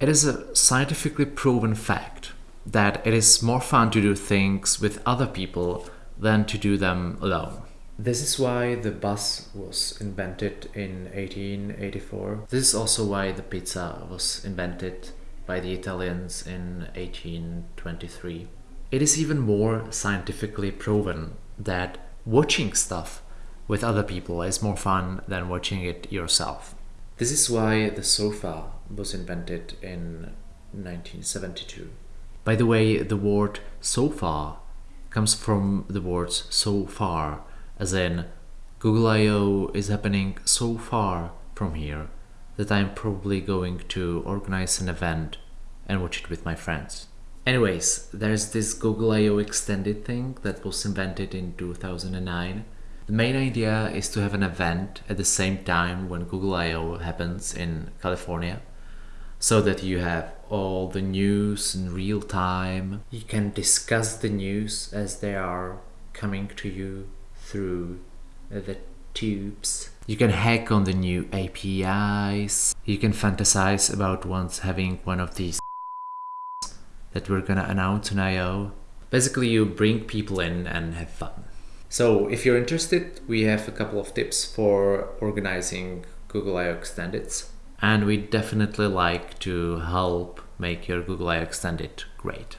It is a scientifically proven fact that it is more fun to do things with other people than to do them alone. This is why the bus was invented in 1884. This is also why the pizza was invented by the Italians in 1823. It is even more scientifically proven that watching stuff with other people is more fun than watching it yourself. This is why the sofa was invented in 1972. By the way, the word sofa comes from the words so far, as in Google I.O. is happening so far from here that I'm probably going to organize an event and watch it with my friends. Anyways, there's this Google I.O. extended thing that was invented in 2009. The main idea is to have an event at the same time when Google I.O. happens in California so that you have all the news in real time. You can discuss the news as they are coming to you through the tubes. You can hack on the new APIs. You can fantasize about once having one of these that we're gonna announce on I.O. Basically, you bring people in and have fun. So if you're interested, we have a couple of tips for organizing Google I.O. Extendeds. And we definitely like to help make your Google I.O. Extended great.